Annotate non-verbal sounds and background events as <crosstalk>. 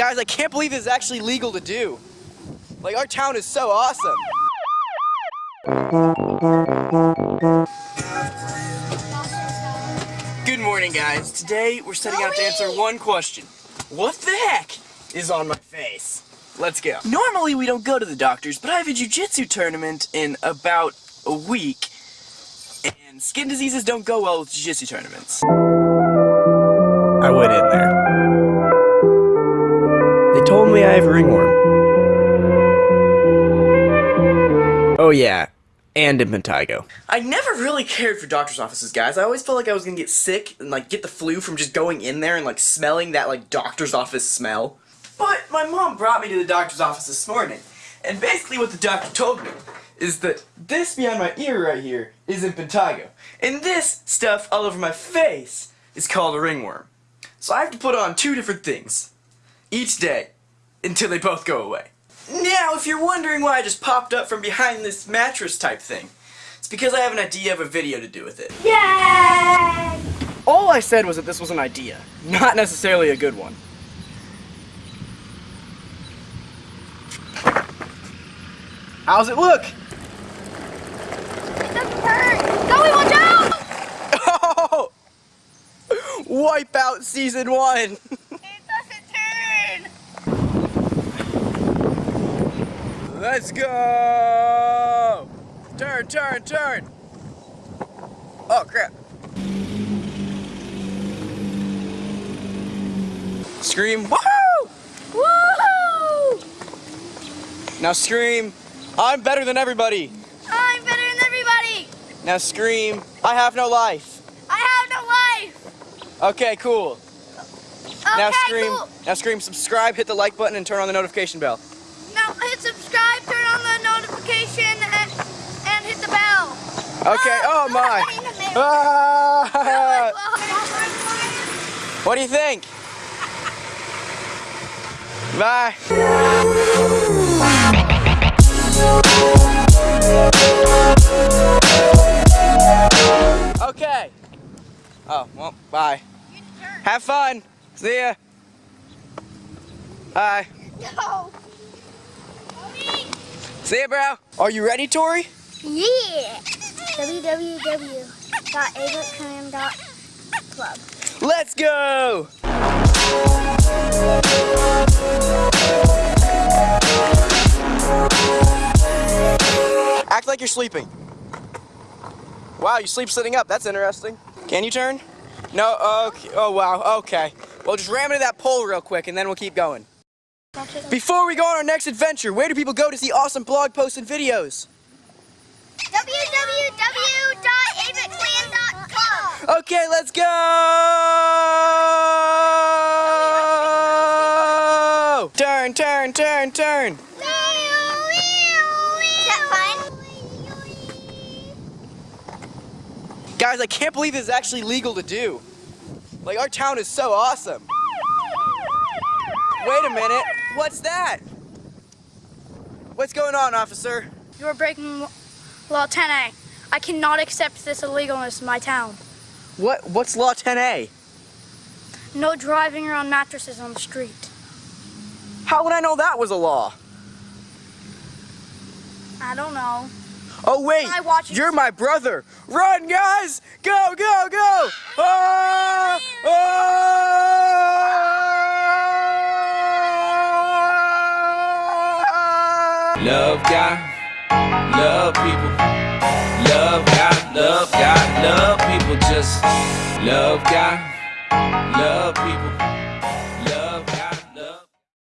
Guys, I can't believe this is actually legal to do. Like, our town is so awesome. Good morning, guys. Today, we're setting out to answer one question. What the heck is on my face? Let's go. Normally, we don't go to the doctors, but I have a jiu-jitsu tournament in about a week, and skin diseases don't go well with jiu-jitsu tournaments. Me I have ringworm. Oh yeah, and impetigo. I never really cared for doctor's offices, guys. I always felt like I was gonna get sick and like get the flu from just going in there and like smelling that like doctor's office smell. But my mom brought me to the doctor's office this morning, and basically what the doctor told me is that this behind my ear right here is impetigo, and this stuff all over my face is called a ringworm. So I have to put on two different things each day until they both go away. Now, if you're wondering why I just popped up from behind this mattress type thing, it's because I have an idea of a video to do with it. Yay! All I said was that this was an idea, not necessarily a good one. How's it look? It doesn't hurt! Zoe, watch out! <laughs> Oh! Wipeout Season 1! <laughs> It doesn't turn! Let's go! Turn, turn, turn! Oh, crap. Scream, woohoo! Woohoo! Now scream, I'm better than everybody. I'm better than everybody! Now scream, I have no life. I have no life! Okay, cool. Okay, now scream, cool. now scream, subscribe, hit the like button, and turn on the notification bell. Now hit subscribe, turn on the notification, and, and hit the bell. Okay, oh my. Ah! <laughs> What do you think? Bye. Okay. Oh, well, bye. Have fun. See ya. Bye. No. See ya, bro. Are you ready, Tori? Yeah. www.avotcram.club. Let's go! Act like you're sleeping. Wow, you sleep sitting up. That's interesting. Can you turn? No? Okay. Oh, wow. Okay. Well, just ram into that pole real quick, and then we'll keep going. Before we go on our next adventure, where do people go to see awesome blog posts and videos? www.avotclan.club. Okay, let's go! Turn, turn, turn, turn. Is that fun? Guys, I can't believe this is actually legal to do. Like, our town is so awesome. Wait a minute. What's that? What's going on, officer? You are breaking Law 10A. I cannot accept this illegalness in my town. What? What's Law 10A? No driving around mattresses on the street. How would I know that was a law? I don't know. Oh, wait. I watch. You're my brother. Run, guys! Go, go, go! Ah! Ah! Love God, love people. Love God, love God, love people. Just love God, love people.